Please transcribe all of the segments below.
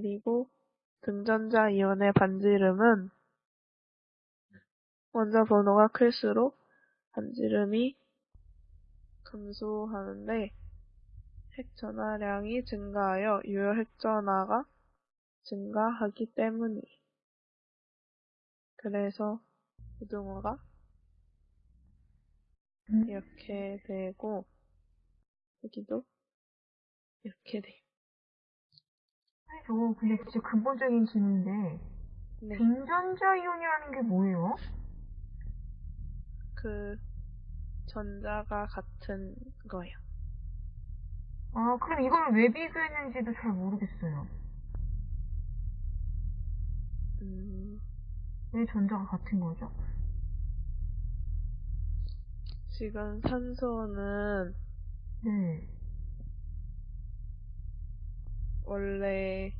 그리고 등전자 이온의 반지름은 원자 번호가 클수록 반지름이 감소하는데 핵 전하량이 증가하여 유효 핵 전하가 증가하기 때문이. 그래서 고등어가 음. 이렇게 되고 여기도 이렇게 돼요. 저거 근데 진짜 근본적인 질문인데 네, 등전자 이온이라는 게 뭐예요? 그 전자가 같은 거예요. 아 그럼 이걸 왜 비교했는지도 잘 모르겠어요. 음, 왜 전자가 같은 거죠? 지금 산소는 네. 원래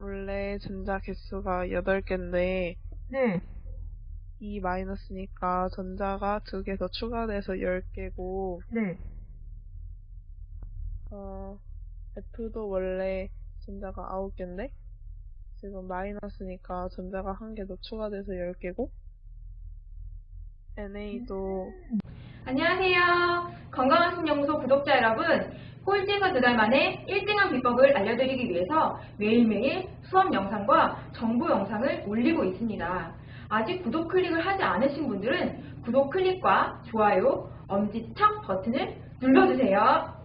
원래 전자 개수가 8개인데 네. 2 마이너스니까 전자가 2개 더 추가돼서 10개고 네. 어, F도 원래 전자가 9개인데 지금 마이너스니까 전자가 한 개 더 추가돼서 10개고 NA도 안녕하세요. 건강한 신연구소 구독자 여러분. 꼴찌가 두달 만에 1등한 비법을 알려드리기 위해서 매일매일 수업 영상과 정보 영상을 올리고 있습니다. 아직 구독 클릭을 하지 않으신 분들은 구독 클릭과 좋아요, 엄지척 버튼을 눌러주세요.